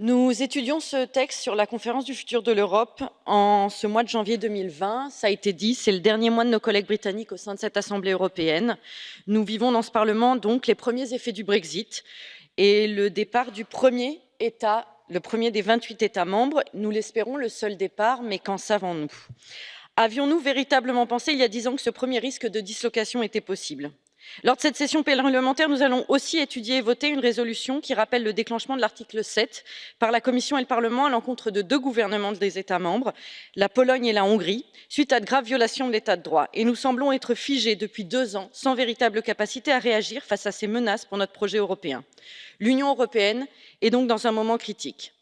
Nous étudions ce texte sur la conférence du futur de l'Europe en ce mois de janvier 2020. Ça a été dit, c'est le dernier mois de nos collègues britanniques au sein de cette Assemblée européenne. Nous vivons dans ce Parlement donc les premiers effets du Brexit et le départ du premier État, le premier des 28 États membres. Nous l'espérons, le seul départ, mais qu'en savons-nous? Avions-nous véritablement pensé il y a dix ans que ce premier risque de dislocation était possible? Lors de cette session parlementaire, nous allons aussi étudier et voter une résolution qui rappelle le déclenchement de l'article 7 par la Commission et le Parlement à l'encontre de deux gouvernements des États membres, la Pologne et la Hongrie, suite à de graves violations de l'état de droit. Et nous semblons être figés depuis deux ans, sans véritable capacité à réagir face à ces menaces pour notre projet européen. L'Union européenne est donc dans un moment critique.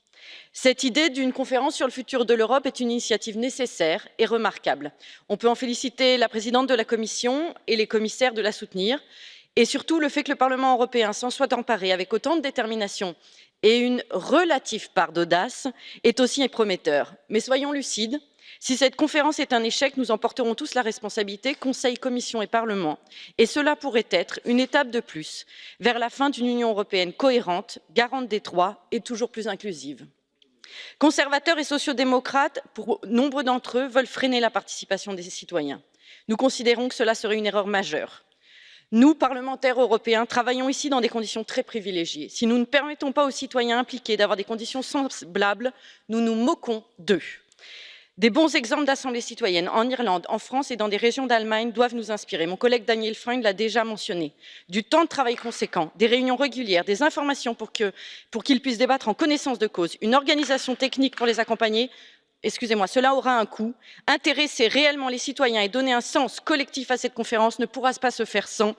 Cette idée d'une conférence sur le futur de l'Europe est une initiative nécessaire et remarquable. On peut en féliciter la présidente de la Commission et les commissaires de la soutenir, et surtout le fait que le Parlement européen s'en soit emparé avec autant de détermination et une relative part d'audace est aussi prometteur. Mais soyons lucides, si cette conférence est un échec, nous en porterons tous la responsabilité, Conseil, Commission et Parlement, et cela pourrait être une étape de plus vers la fin d'une Union européenne cohérente, garante des droits et toujours plus inclusive. Conservateurs et sociaux-démocrates, pour nombre d'entre eux, veulent freiner la participation des citoyens. Nous considérons que cela serait une erreur majeure. Nous, parlementaires européens, travaillons ici dans des conditions très privilégiées. Si nous ne permettons pas aux citoyens impliqués d'avoir des conditions semblables, nous nous moquons d'eux. Des bons exemples d'assemblées citoyennes en Irlande, en France et dans des régions d'Allemagne doivent nous inspirer. Mon collègue Daniel Freund l'a déjà mentionné. Du temps de travail conséquent, des réunions régulières, des informations pour qu'ils puissent débattre en connaissance de cause, une organisation technique pour les accompagner, excusez-moi, cela aura un coût. Intéresser réellement les citoyens et donner un sens collectif à cette conférence ne pourra pas se faire sans.